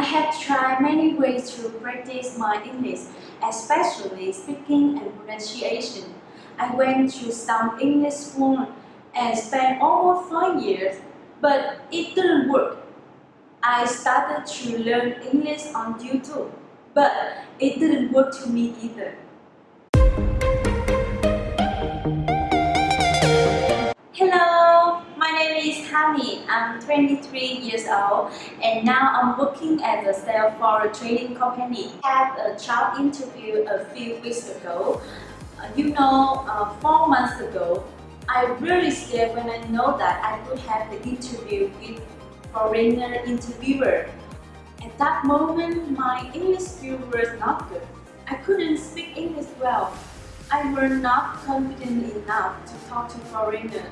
I have tried many ways to practice my English, especially speaking and pronunciation. I went to some English school and spent almost five years, but it didn't work. I started to learn English on YouTube, but it didn't work to me either. I'm 23 years old and now I'm working as a sales for a trading company. I had a job interview a few weeks ago. Uh, you know, uh, four months ago, I really scared when I know that I would have the interview with foreigner interviewer. At that moment, my English skills was not good. I couldn't speak English well. I was not confident enough to talk to foreigners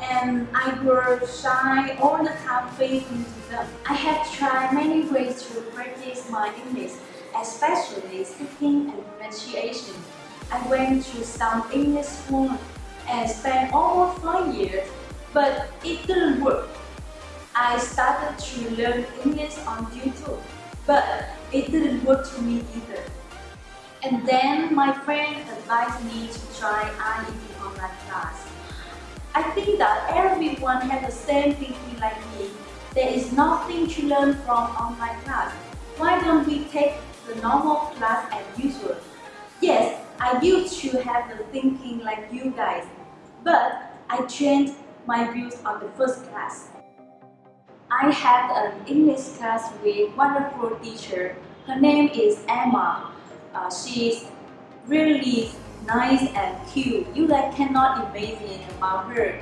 and I was shy all the time facing them. I have tried many ways to practice my English, especially speaking and pronunciation. I went to some English school and spent almost five years, but it didn't work. I started to learn English on YouTube, but it didn't work to me either. And then my friend advised me to try IEP online class. I think that everyone has the same thinking like me. There is nothing to learn from online class. Why don't we take the normal class as usual? Yes, I used to have the thinking like you guys, but I changed my views on the first class. I had an English class with wonderful teacher. Her name is Emma. Uh, she's really nice and cute. You like cannot imagine about her.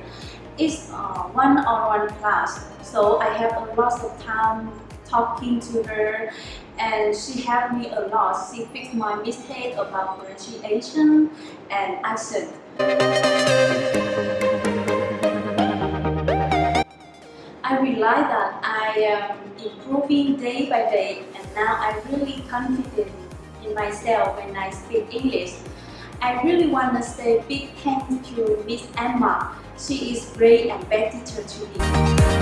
It's uh, one-on-one -on -one class, so I have a lot of time talking to her and she helped me a lot. She fixed my mistake about pronunciation and accent. I realized that I am improving day by day and now I'm really confident in myself when I speak English. I really want to say big thanks to Miss Emma. She is great teacher to me.